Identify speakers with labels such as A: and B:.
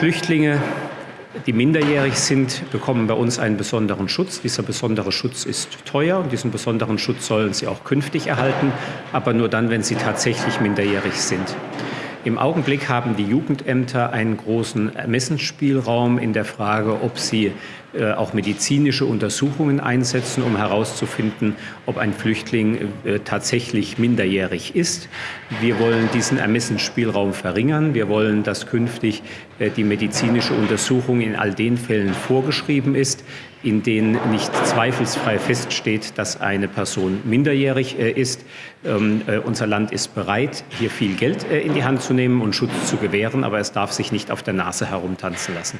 A: Flüchtlinge, die minderjährig sind, bekommen bei uns einen besonderen Schutz. Dieser besondere Schutz ist teuer und diesen besonderen Schutz sollen sie auch künftig erhalten, aber nur dann, wenn sie tatsächlich minderjährig sind. Im Augenblick haben die Jugendämter einen großen Ermessensspielraum in der Frage, ob sie äh, auch medizinische Untersuchungen einsetzen, um herauszufinden, ob ein Flüchtling äh, tatsächlich minderjährig ist. Wir wollen diesen Ermessensspielraum verringern. Wir wollen, dass künftig äh, die medizinische Untersuchung in all den Fällen vorgeschrieben ist, in denen nicht zweifelsfrei feststeht, dass eine Person minderjährig äh, ist. Ähm, äh, unser Land ist bereit, hier viel Geld äh, in die Hand zu nehmen und Schutz zu gewähren, aber es darf sich nicht auf der Nase herumtanzen lassen.